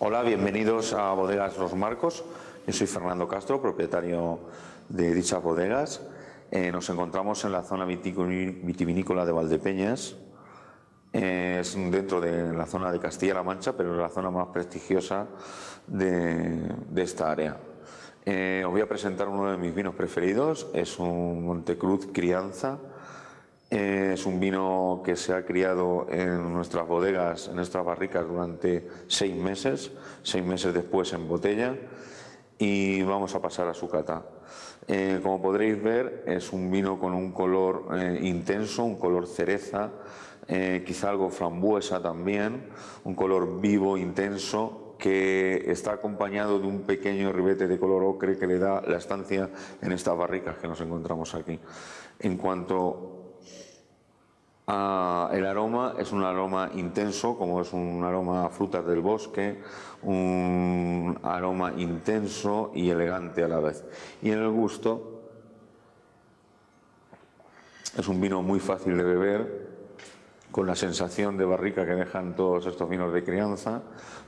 Hola, bienvenidos a Bodegas Los Marcos. Yo soy Fernando Castro, propietario de dichas bodegas. Eh, nos encontramos en la zona vitivinícola de Valdepeñas. es dentro de la zona de Castilla-La Mancha, pero es la zona más prestigiosa de, esta área. Eh, os voy a presentar uno de mis vinos preferidos. Es un Montecruz Crianza es un vino que se ha criado en nuestras bodegas, en nuestras barricas durante seis meses, seis meses después en botella y vamos a pasar a su cata. Eh, como podréis ver es un vino con un color eh, intenso, un color cereza, eh, quizá algo frambuesa también, un color vivo, intenso, que está acompañado de un pequeño ribete de color ocre que le da la estancia en estas barricas que nos encontramos aquí. En cuanto Ah, el aroma es un aroma intenso, como es un aroma a frutas del bosque, un aroma intenso y elegante a la vez. Y en el gusto es un vino muy fácil de beber, con la sensación de barrica que dejan todos estos vinos de crianza,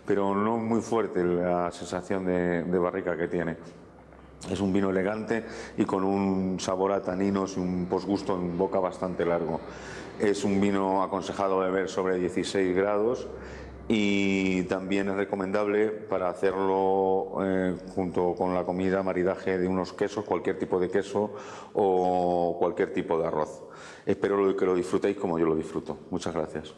pero no muy fuerte la sensación de, de barrica que tiene. Es un vino elegante y con un sabor a taninos y un posgusto en boca bastante largo. Es un vino aconsejado beber sobre 16 grados y también es recomendable para hacerlo eh, junto con la comida, maridaje de unos quesos, cualquier tipo de queso o cualquier tipo de arroz. Espero que lo disfrutéis como yo lo disfruto. Muchas gracias.